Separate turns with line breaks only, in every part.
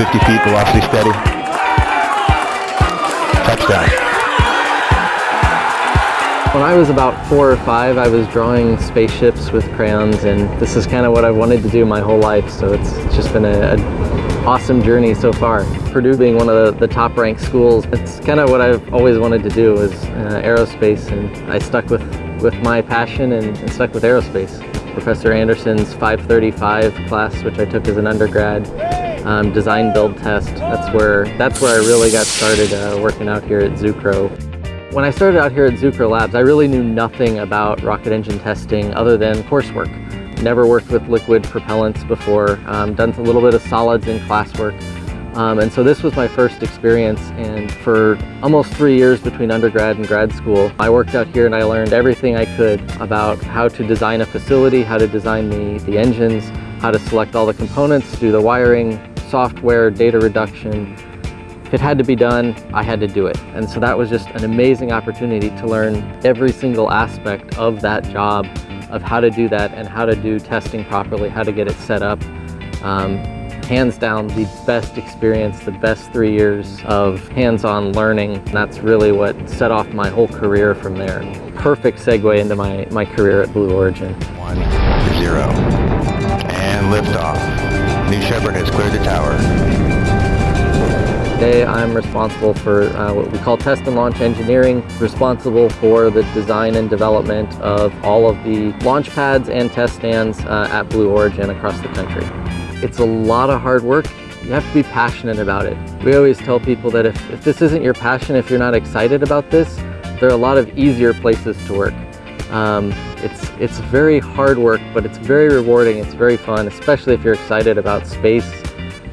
50 feet, velocity steady. Touchdown.
When I was about four or five, I was drawing spaceships with crayons, and this is kind of what I've wanted to do my whole life, so it's just been a, awesome journey so far. Purdue being one of the, the top ranked schools, it's kind of what I've always wanted to do is uh, aerospace, and I stuck with, with my passion and, and stuck with aerospace. Professor Anderson's 535 class, which I took as an undergrad, um, design build test. That's where that's where I really got started uh, working out here at Zucrow. When I started out here at Zucrow Labs, I really knew nothing about rocket engine testing other than coursework. Never worked with liquid propellants before, um, done a little bit of solids in classwork. Um, and so this was my first experience and for almost three years between undergrad and grad school, I worked out here and I learned everything I could about how to design a facility, how to design the, the engines, how to select all the components, do the wiring, software, data reduction, it had to be done, I had to do it. And so that was just an amazing opportunity to learn every single aspect of that job, of how to do that and how to do testing properly, how to get it set up. Um, hands down, the best experience, the best three years of hands-on learning. That's really what set off my whole career from there. Perfect segue into my, my career at Blue Origin.
One, zero, liftoff. New Shepard has cleared the tower.
Today I'm responsible for uh, what we call test and launch engineering, responsible for the design and development of all of the launch pads and test stands uh, at Blue Origin across the country. It's a lot of hard work. You have to be passionate about it. We always tell people that if, if this isn't your passion, if you're not excited about this, there are a lot of easier places to work. Um, it's, it's very hard work, but it's very rewarding, it's very fun, especially if you're excited about space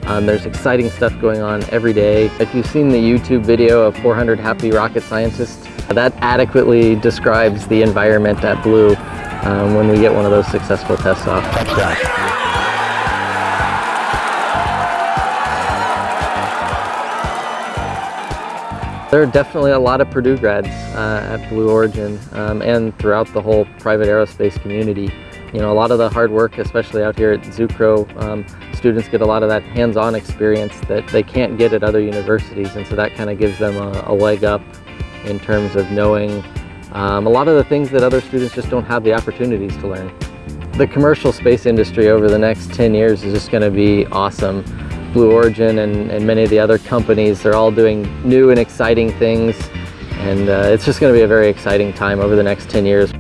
um, there's exciting stuff going on every day. If you've seen the YouTube video of 400 Happy Rocket Scientists, that adequately describes the environment at Blue um, when we get one of those successful tests off. There are definitely a lot of Purdue grads uh, at Blue Origin um, and throughout the whole private aerospace community. You know, a lot of the hard work, especially out here at Zucrow, um, students get a lot of that hands-on experience that they can't get at other universities, and so that kind of gives them a, a, leg up in terms of knowing um, a lot of the things that other students just don't have the opportunities to learn. The commercial space industry over the next 10 years is just going to be awesome. Blue Origin and, and many of the other companies, they're all doing new and exciting things, and uh, it's just going to be a very exciting time over the next 10 years.